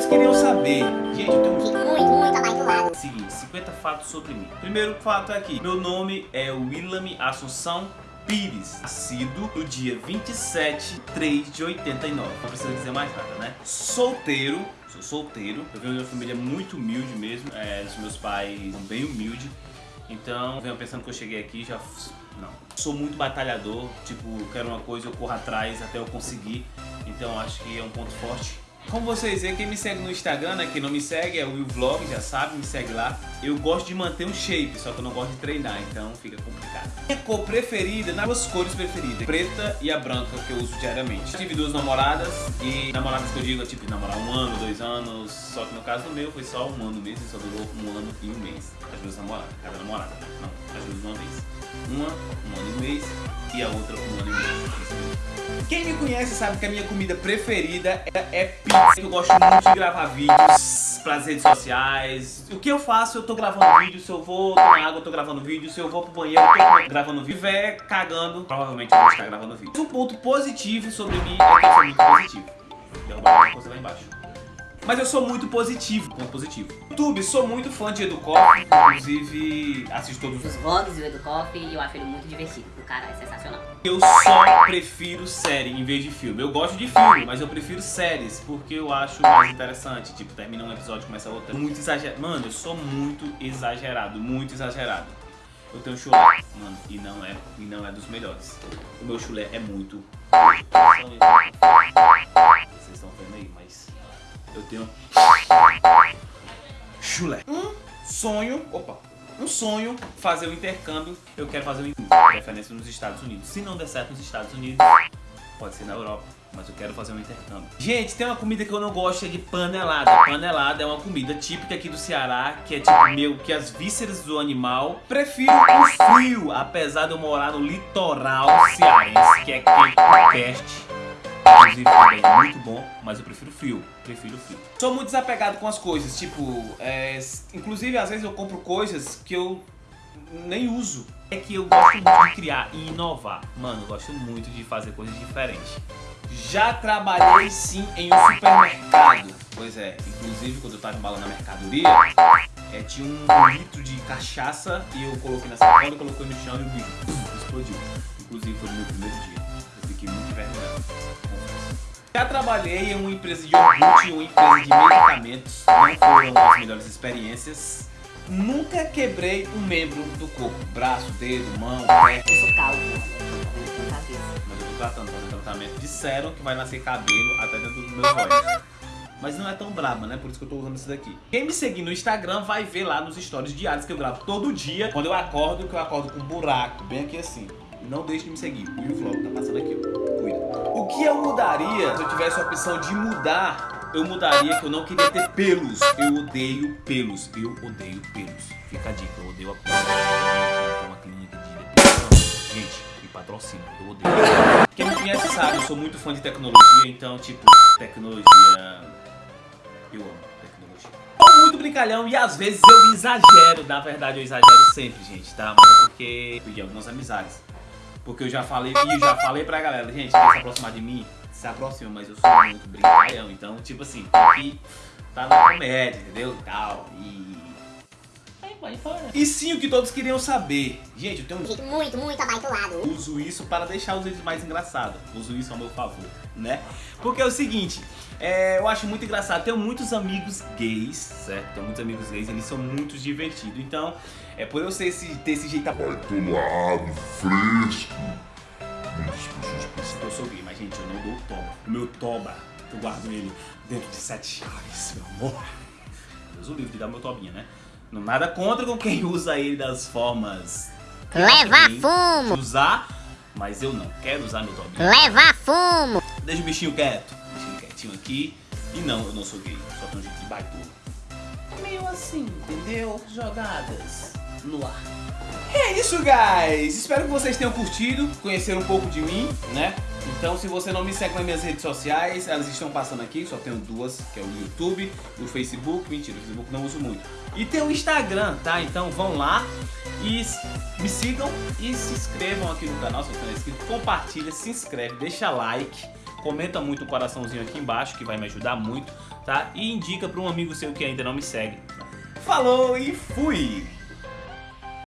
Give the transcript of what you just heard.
todos queriam saber. Gente, eu tenho Fico muito, muito do lado. Seguinte, 50 fatos sobre mim. Primeiro fato é aqui. Meu nome é Willam Assunção Pires. Nascido no dia 27 de 3 de 89. Não precisa dizer mais nada, né? Solteiro. Sou solteiro. Eu venho de uma família muito humilde mesmo. É, os meus pais são bem humildes. Então, eu venho pensando que eu cheguei aqui já... Não. Sou muito batalhador. Tipo, quero uma coisa, eu corro atrás até eu conseguir. Então, acho que é um ponto forte. Como vocês veem, quem me segue no Instagram, né? Quem não me segue é o Will Vlog, já sabe, me segue lá. Eu gosto de manter um shape, só que eu não gosto de treinar, então fica complicado. Minha cor preferida, nas duas cores preferidas, preta e a branca, que eu uso diariamente. Tive duas namoradas, e namoradas que eu digo, tipo, namorar um ano, dois anos, só que no caso do meu foi só um ano mesmo, só durou um ano e um mês. As duas namoradas, cada namorada, não, as duas uma vez. Uma, um ano e um mês, e a outra um ano e um mês. Quem me conhece sabe que a minha comida preferida é, é Eu gosto muito de gravar vídeos para as redes sociais. O que eu faço, eu tô gravando vídeo. Se eu vou tomar água, eu tô gravando vídeo. Se eu vou pro banheiro, eu tô gravando vídeo. Se estiver cagando, provavelmente eu vou estar gravando vídeo. Um ponto positivo sobre mim é que eu sou muito positivo. Derrubar uma coisa lá embaixo. Mas eu sou muito positivo, ponto positivo. YouTube, sou muito fã de Educoff, inclusive assisto todos os vlogs do Educoff e eu acho ele muito divertido. O cara é sensacional. Eu só prefiro série em vez de filme. Eu gosto de filme, mas eu prefiro séries, porque eu acho mais interessante. Tipo, termina um episódio, começa outro. Muito exagerado. Mano, eu sou muito exagerado, muito exagerado. Eu tenho chulé, mano, e não é, e não é dos melhores. O meu chulé é muito... Vocês estão vendo aí, mas eu tenho chulé. Um sonho, opa, um sonho fazer o intercâmbio. Eu quero fazer o intercâmbio, preferência nos Estados Unidos. Se não der certo nos Estados Unidos, pode ser na Europa. Mas eu quero fazer um intercâmbio. Gente, tem uma comida que eu não gosto, é de panelada. Panelada é uma comida típica aqui do Ceará, que é tipo meio que as vísceras do animal. Prefiro o frio, apesar de eu morar no litoral cearense, que é quente peste. Inclusive também é muito bom, mas eu prefiro frio. Prefiro frio. Sou muito desapegado com as coisas, tipo, é, inclusive às vezes eu compro coisas que eu nem uso. É que eu gosto muito de criar e inovar. Mano, eu gosto muito de fazer coisas diferentes. Já trabalhei sim em um supermercado. Pois é, inclusive quando eu tava embalando a mercadoria, é, tinha um litro de cachaça e eu coloquei na sacola, coloquei no chão e o bicho explodiu. Inclusive foi no meu primeiro dia. Já trabalhei em uma empresa de iogurte e uma empresa de medicamentos. Não foram as melhores experiências. Nunca quebrei um membro do corpo. Braço, dedo, mão, pé. Eu sou calvo. Mas eu tô tratando, fazendo tratamento. Disseram que vai nascer cabelo até dentro dos meus olhos. Mas não é tão braba, né? Por isso que eu tô usando isso daqui. Quem me seguir no Instagram vai ver lá nos stories diários que eu gravo todo dia. Quando eu acordo, que eu acordo com um buraco, bem aqui assim. Não deixe de me seguir. O Vlog tá passando aqui, ó. Que eu mudaria, se eu tivesse a opção de mudar, eu mudaria que eu não queria ter pelos. Eu odeio pelos. Eu odeio pelos. Fica a dica, eu odeio a pelos. Uma clínica de. Gente, me patrocina, eu odeio. Quem me conhece sabe, eu sou muito fã de tecnologia, então, tipo, tecnologia. Eu amo tecnologia. Sou muito brincalhão e às vezes eu exagero. Na verdade, eu exagero sempre, gente, tá? Mas é porque eu perdi algumas amizades. Porque eu já falei, e já falei pra galera, gente, quer se aproximar de mim? Se aproxima, mas eu sou muito brincalhão. Então, tipo assim, que tá na comédia, entendeu? Tal. E. Aí vai fora. E sim, o que todos queriam saber. Gente, eu tenho um muito, muito abaixo do lado. uso isso para deixar os vídeos mais engraçados. Uso isso ao meu favor, né? Porque é o seguinte, é, eu acho muito engraçado. Tenho muitos amigos gays, certo? Tenho muitos amigos gays, eles são muito divertidos. Então, é por eu ser esse, ter esse jeito Atolado, fresco. Muitas pessoas pensam. eu sou gay, mas gente, eu não dou o toba. O meu toba, eu guardo ele dentro de sete chaves, meu amor. Deus o livre de dar meu tobinha, né? Não nada contra com quem usa ele das formas. Levar fumo. Usar, mas eu não quero usar meu tobinha. Levar fumo. Deixa o bichinho quieto. Bichinho quietinho aqui. E não, eu não sou gay. Só tenho um jeito de baitola. Meio assim, entendeu? Jogadas no ar. É isso, guys! Espero que vocês tenham curtido, conheceram um pouco de mim, né? Então, se você não me segue nas minhas redes sociais, elas estão passando aqui, só tenho duas, que é o YouTube o Facebook. Mentira, o Facebook não uso muito. E tem o Instagram, tá? Então vão lá e me sigam e se inscrevam aqui no canal, se você não é inscrito. Compartilha, se inscreve, deixa like. comenta muito o coraçãozinho aqui embaixo, que vai me ajudar muito, tá? E indica para um amigo seu que ainda não me segue. Falou e fui!